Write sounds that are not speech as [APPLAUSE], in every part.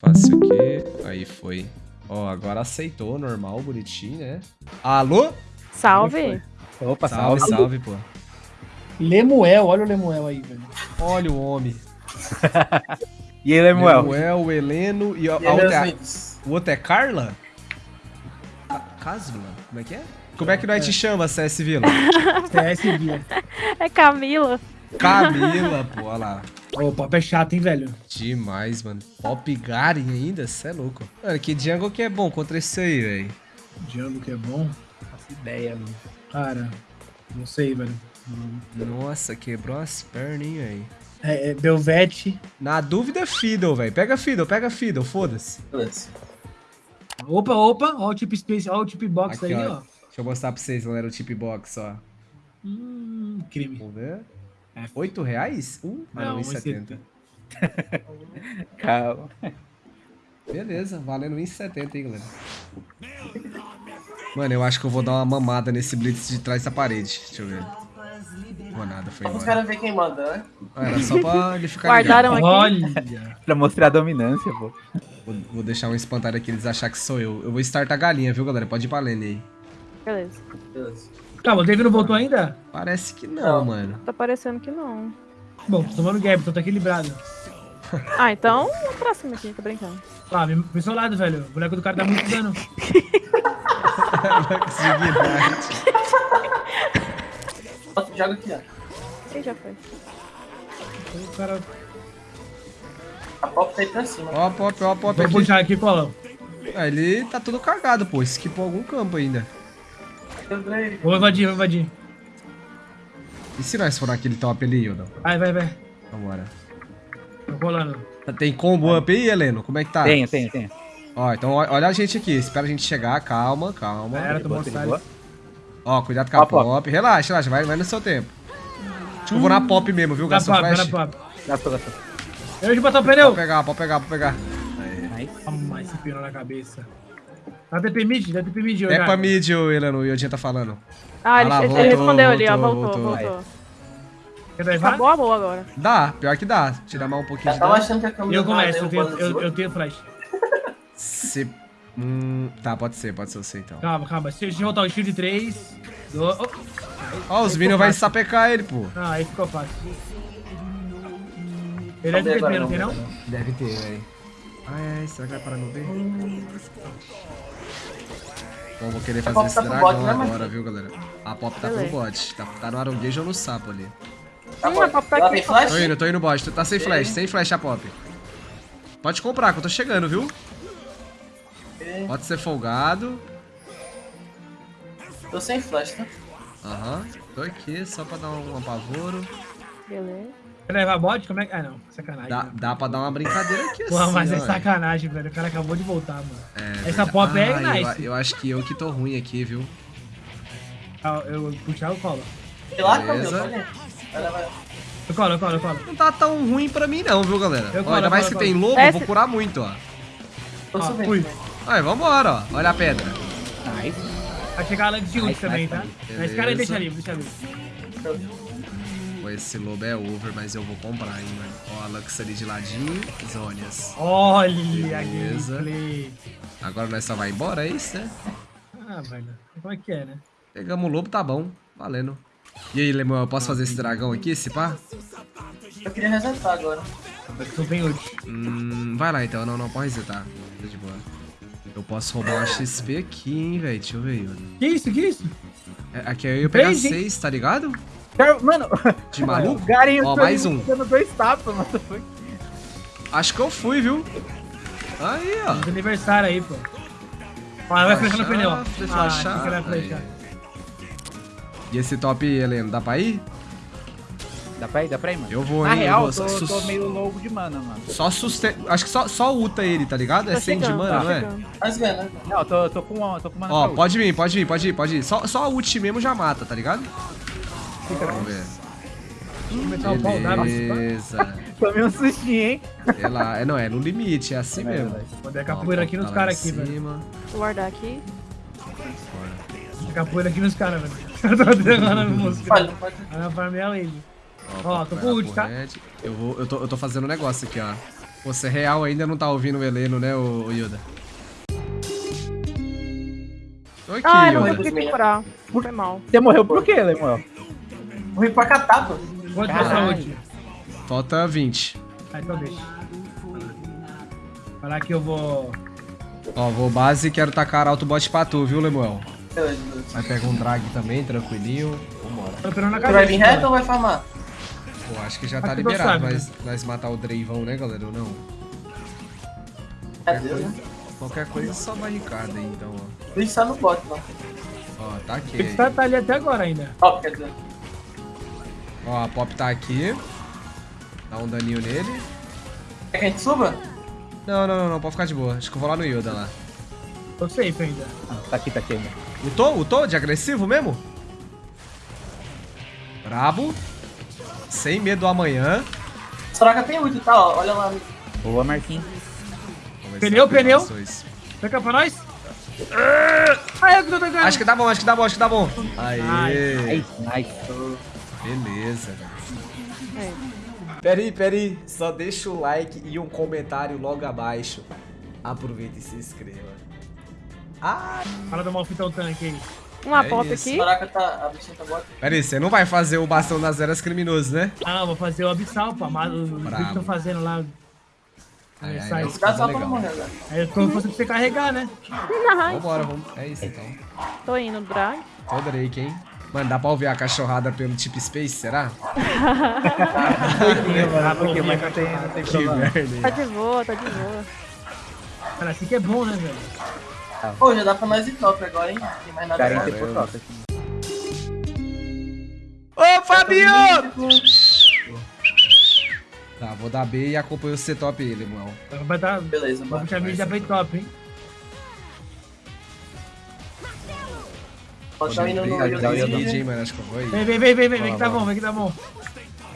Fácil aqui. Aí foi. Ó, agora aceitou, normal, bonitinho, né? Alô? Salve. Opa, Salve, salve. salve, pô. Lemuel, olha o Lemuel aí, velho. Olha o homem. [LAUGHS] E aí, Lemuel? Lemuel, o Heleno e a, a E outra, é- amigos? o outro é Carla? Ca- Casvila? Como é que é? Como é que nós te chama, CS Vila? [LAUGHS] CS Guia. É Camila. Camila, pô, olha lá. Ô, o papo é chato, hein, velho? Demais, mano. Pop Garen ainda? Cê é louco. Mano, que jungle que é bom contra esse aí, velho. Django que é bom. Faço ideia, mano. Cara, não sei, velho. Nossa, quebrou as pernas, hein, velho. É, é Belvete. Na dúvida, Fiddle, velho. Pega Fiddle, pega Fiddle, foda-se. Beleza. Opa, opa, ó o tip space, ó o tip box Aqui, aí, ó. ó. Deixa eu mostrar pra vocês, galera, o tip box, ó. Hum, crime. Vamos ver. É. 8 reais? Um? Ah, Não, não, um 1,70. [LAUGHS] Calma. Beleza, valendo 1,70, hein, galera. Mano, eu acho que eu vou dar uma mamada nesse blitz de trás da parede. Deixa eu ver. Vou nada, foi embora. caras verem quem manda, né? Ah, Era só pra ele ficar Guardaram ligado. aqui. Olha. Pra mostrar a dominância, pô. Vou, vou deixar um espantalho aqui, eles achar que sou eu. Eu vou startar a galinha, viu, galera? Pode ir pra lane aí. Beleza. Beleza. Calma, o David não voltou ainda? Parece que não, Não. mano. Tá parecendo que não. Bom, tô tomando gap, então tá equilibrado. [LAUGHS] Ah, então o próximo aqui, tô brincando. Ah, me pro seu lado, velho. O boneco do cara dá muito dano. Bota- [LAUGHS] Joga aqui, ó. Ih, já foi. O cara... A pop tá aí pra cima. Ó, pop, ó, pop Vou puxar aqui, Colão. Ah, ele tá todo cagado, pô. Esquipou algum campo ainda. Ganhei. Vou invadir, vou invadir. E se nós for naquele top ali, Yoda? Vai, vai, vai. Vambora. Tô rolando. Tem combo up aí, Heleno? Como é que tá? Tenho, tenho, tenho. Ó, então olha a gente aqui. Espera a gente chegar. Calma, calma. Era, tomou um. Ó, cuidado com a pop. pop. Relaxa, relaxa. Vai, vai no seu tempo. Acho que eu vou na pop mesmo, viu? Na Gastou pop, flash? na pop. Gastou, gastou. Eu de botar o pneu. Pode pegar, pode pegar, pode pegar. Nice. Toma esse pneu na cabeça. Dá TP mid, dá TP mid, É pra mid, ô, Heleno. O Yodinha tá falando. Ah, ele, Ah lá, ele voltou, respondeu ali, ó. voltou, Voltou, voltou. voltou. Acabou a boa agora. Dá, pior que dá. Tirar mais um pouquinho de tava dano. achando que a câmera Eu começo, eu tenho, eu, eu tenho flash. Se... Hum, tá, pode ser, pode ser você então. Calma, calma. Se eu voltar o shield 3. Do... Oh. Ó, os Minions vai sapecar ele, pô. Ah, aí ficou fácil. Ele é de Cadê TP, agora, não tem não? não? Deve ter, velho. Ai, ai, será que vai parar no B? Bom, vou querer fazer esse tá dragão bot, né, agora, viu, galera? A Pop tá Beleza. pro bot. Tá, tá no aronguejo ou no sapo ali. Tá bom. a pop tá aqui, tem flash? Tô indo, tô indo bot. Tá sem flash, sem flash a Pop. Pode comprar, que eu tô chegando, viu? Pode ser folgado. Tô sem flash, tá? Aham. Tô aqui só pra dar um apavoro. Beleza. Levar bot? Como é que... Ah, não. Sacanagem. Dá, né? dá pra dar uma brincadeira aqui Porra, assim, mas é ó, sacanagem, velho. O cara acabou de voltar, mano. É Essa verdade. pop é Ah, nice. Eu, eu acho que eu que tô ruim aqui, viu? Ah, Eu vou puxar o colo. Lá, Beleza. Eu colo, eu colo, eu colo. Não tá tão ruim pra mim não, viu, galera? Eu Ó, colo, ainda eu mais eu tem lobo, eu vou Esse- curar muito, ó. Tô Ah, subindo. fui. Aí, vambora, ó. Olha a pedra. Nice. Vai chegar lá de ult Nice, também, nice, tá? nice. Mas cara, Beleza. deixa livre, deixa livre. Pô, esse lobo é over, mas eu vou comprar, hein, mano. Ó, a Lux ali de ladinho, Zônias. Olha a Beleza. gameplay. Agora nós só vai embora, é isso, né? Ah, velho. Como é que é, né? Pegamos o lobo, tá bom. Valendo. E aí, Lemuel, eu posso fazer esse dragão aqui, esse pá? Eu queria resetar agora. Eu tô bem ult. Hum, vai lá então, não, não, pode resetar. Tá de boa. Eu posso roubar uma XP aqui, hein, velho. Deixa eu ver. Que isso, que isso? É, Aqui eu ia pegar Três, hein? seis, tá ligado? Mano, [LAUGHS] De maluco? o Garen Ó, tá mais um. dando dois tapas, mano. Acho que eu fui, viu? Aí, ó. Feliz aniversário aí, pô. Ah, vai flechar no pneu, flechar. Ah. E esse top, Heleno, dá pra ir? Dá pra ir, dá pra ir, mano. Eu vou, Na hein? real, eu vou. tô, sus- tô meio louco de mana, mano. Só sustenta. Acho que só, só ulta ele, tá ligado? É Tô 100 de mana, não é? Mas ganha, né? Não, eu tô, tô com, tô com mana Ó, pode vir, pode vir, pode ir, pode ir. Só, só a ult mesmo já mata, tá ligado? Vamos ver. Começar o pau d'água. Beleza. ult. Tomei um sustinho, hein? É lá, é, não, é no limite, é assim É mesmo. dar Ó, capoeira aqui tá nos lá caras aqui, velho. Vou guardar aqui. Capoeira aqui nos caras, velho. Eu tô derrando a música. Olha, pode... Vai na farm é a lady. Ó, tô com lá ult, tá? Eu, vou, eu, tô, eu tô fazendo um negócio aqui, ó. Você real ainda não tá ouvindo o Heleno, né, o, o Yoda? Tô aqui, Ai, não Yoda. consegui curar. Foi mal. Você morreu por quê, Lemuel? Morri pra catar, pô. Quanto é Caralho. saúde? Falta 20. Ah, então deixa. Falar que eu vou. Ó, vou base e quero tacar autobot pra tu, viu, Lemuel? Vai pegar um drag também, tranquilinho. Vambora. Você vai vir reto ou vai farmar? Pô, acho que já tá que liberado, sabe, mas nós matar o Dreivão, né, galera? Ou não? Cadê, né? Qualquer coisa, só barricada aí, então, ó. Por isso tá no bot, não. Ó, tá aqui. Ele tá, tá ali até agora ainda. Ó, quer dizer. Ó, a Pop tá aqui. Dá um daninho nele. Quer que a gente suba? Não, não, não, não, pode ficar de boa. Acho que eu vou lá no Yoda lá. Tô safe ainda. Ah, tá aqui, tá aqui ainda. Lutou? Lutou? De agressivo mesmo? Brabo. Sem medo do amanhã. Soraka tem ult, tá? Ó, olha lá. Boa, Marquinhos. Pneu, pneu. cá pra nós? Ai, eu que tô. Acho que dá bom, acho que dá bom, acho que dá bom. Aê. Nice, nice. Beleza, velho. É. Peraí, peraí. Só deixa o like e um comentário logo abaixo. Aproveita e se inscreva. Ah! Fala do malfitão tanque aí. Uma É pop aqui. Tá. A bichinha tá. Peraí, você não vai fazer o bastão das eras criminoso, né? Ah, vou fazer o abissal, pá. Mas os Brabo. vídeos estão fazendo lá. Ai, sai. ai, Cuidado só pra morrer, velho. Aí eu tô fazendo pra você carregar, né? [LAUGHS] Vambora, vamos. É isso então. tô indo, drag. Tô Drake, hein? Mano, dá pra ouvir a cachorrada pelo Tip Space, será? [LAUGHS] Ah, porque, mas não tem, não tem Que problema. merda, hein? Tá de boa, tá de boa. Cara, assim que é bom, né, velho? Pô, já dá pra nós ir top agora, hein? Tem mais nada pra por top. Ô, Fabio! Tá, vou dar B e acompanho o C-Top aí, Lemuel. Vai dar. Beleza, Vou mano. puxar mídia bem top, hein? Pode estar indo no. Mid, hein, mano? Acho que eu vou aí. Vem, vem, vem, vem, vem, que tá bom, vem que tá bom.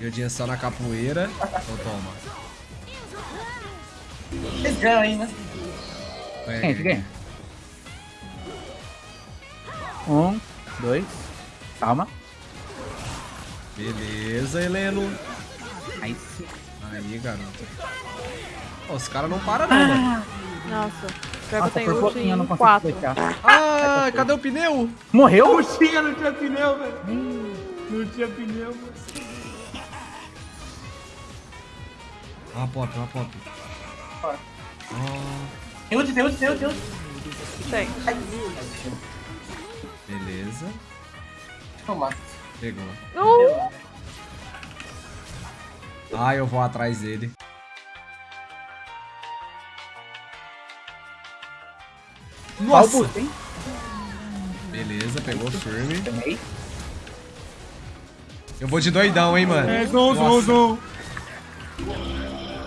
Yodinha só na capoeira. Então toma. Eles ganham aí, né? Quem? Quem? Um, dois. Calma. Beleza, Heleno. Nice. Aí, garoto. Os caras não param não, mano. Nossa. Pior Nossa, por pouquinho eu não em consigo 4. fechar. Ah, cadê o pneu? Morreu? Puxinha, não tinha pneu, velho. Não tinha pneu, velho. Uma pop, uma pop. Ah, Tem ult, tem ult, tem ult, tem ult. Tem. beleza. Toma. Pegou. Uh! Ah, eu vou atrás dele. Nossa! hein? Beleza, pegou firme. Eu vou de doidão, hein, mano. É, zoom, zoom, Nossa. zoom.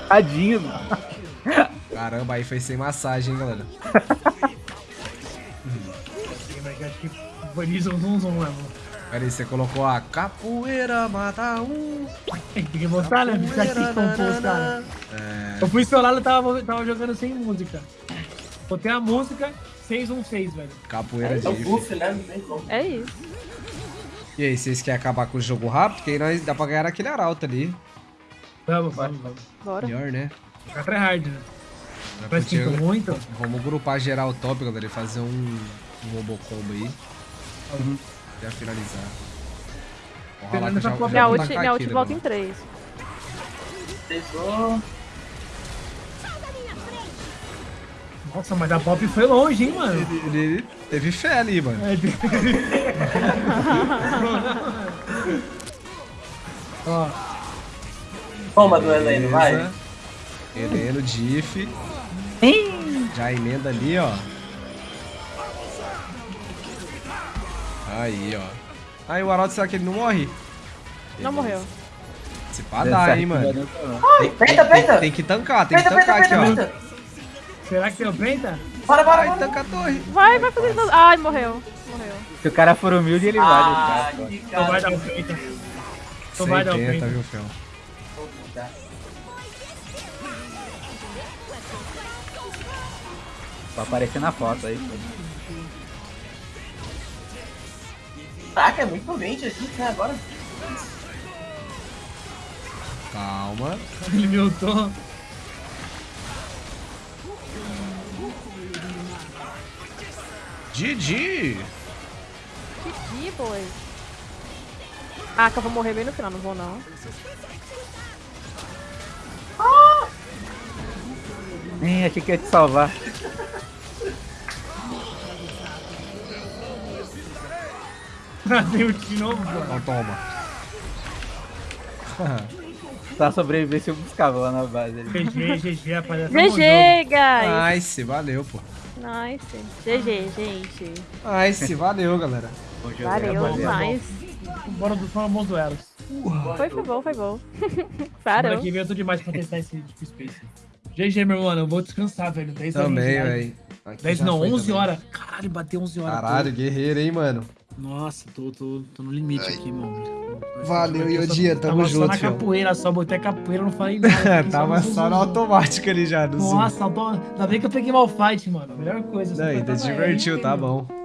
Tadinho, mano. Caramba, aí foi sem massagem, hein, galera. Acho que foi de zoom, zoom, zoom mesmo. Pera aí, você colocou a capoeira mata um. Tem que mostrar, né? Ficar aqui com os caras. É, Eu fui celular, eu tava, tava jogando sem música. Botei a música, 616, velho. capoeira de É o if. buff, né? Não tem como. É isso. E aí, vocês querem acabar com o jogo rápido? Porque aí nós dá pra ganhar aquele arauto ali. Vamos, vamos, vamos. Bora. Melhor, né? Ficar tryhard, né? Nós Mas podia- sinto muito. Vamos grupar geral top, galera, e fazer um, um robocombo aí. Uhum. Já finalizar. Que Minha ult, ult né, volta em mano? 3. Pesou. Nossa, mas a pop foi longe, hein, mano? Ele, ele teve fé ali, mano. É, [LAUGHS] Ó, Toma do Heleno, vai. Heleno, Diff. Já emenda ali, ó. Aí, ó. Aí o Arauto, será que ele não morre? Não morreu. Se pá dá, hein, mano. Tem, tem- Peita, tem- peita. tem que tancar, tem que tancar aqui, ó. Será que tem o penta? Bora, bora, Ai, bora. tanca a torre. Vai, vai fazer tudo. Ai, morreu. Morreu. Se o cara for humilde, ele Ah, vai. que Então vai cara. dar o penta. Então vai dar o 180, penta. viu, Fel? Pra aparecer na foto aí. Caraca, é muito mente a gente, né? Agora. Calma. Ele me ultou. GG! Ih, boy. Ah, que eu vou morrer bem no final, não vou não. Nem achei que ia te salvar. [LAUGHS] Tem ult de novo, pô. Então toma. Pra sobreviver se eu buscava lá na base. ali. GG, GG, rapaziada. GG, guys. Nice, valeu, pô. Nice. GG, gente. Nice, valeu, galera. Bom jogo, Valeu rapaziada. demais. Bora dos bons duelos. Foi, foi bom, foi bom. [LAUGHS] Semana Parou. que vem eu tô demais pra testar esse Deep Space. GG, meu mano, eu vou descansar, velho. 10 horas Também, velho. Aqui 10 já não, foi 11 também. horas. Caralho, bateu 11 horas. Caralho, guerreiro, hein, mano. Nossa, tô, tô, tô no limite aqui, mano. Valeu, Yodia, tamo tava junto, só na capoeira, só botei a capoeira, não falei nada. [LAUGHS] aqui, Tava só no zoom. automático ali já, no. Nossa, ainda bem que eu peguei mal fight, mano. Melhor coisa. Não, ainda divertiu, tá entendeu? bom.